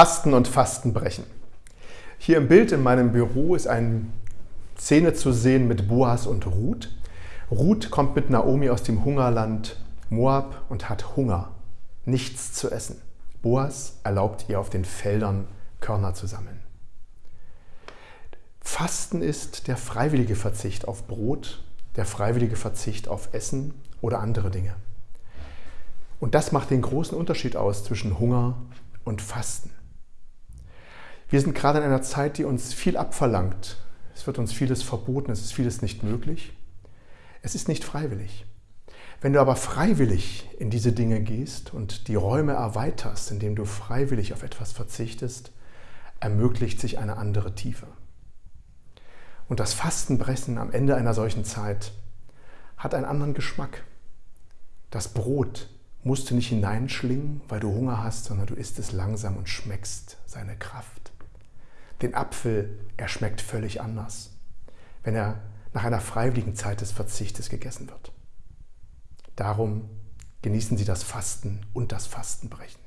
Fasten und Fastenbrechen. Hier im Bild in meinem Büro ist eine Szene zu sehen mit Boas und Ruth. Ruth kommt mit Naomi aus dem Hungerland Moab und hat Hunger, nichts zu essen. Boas erlaubt ihr auf den Feldern Körner zu sammeln. Fasten ist der freiwillige Verzicht auf Brot, der freiwillige Verzicht auf Essen oder andere Dinge. Und das macht den großen Unterschied aus zwischen Hunger und Fasten. Wir sind gerade in einer Zeit, die uns viel abverlangt. Es wird uns vieles verboten, es ist vieles nicht möglich. Es ist nicht freiwillig. Wenn du aber freiwillig in diese Dinge gehst und die Räume erweiterst, indem du freiwillig auf etwas verzichtest, ermöglicht sich eine andere Tiefe. Und das Fastenbrechen am Ende einer solchen Zeit hat einen anderen Geschmack. Das Brot musst du nicht hineinschlingen, weil du Hunger hast, sondern du isst es langsam und schmeckst seine Kraft den Apfel, er schmeckt völlig anders, wenn er nach einer freiwilligen Zeit des Verzichtes gegessen wird. Darum genießen Sie das Fasten und das Fastenbrechen.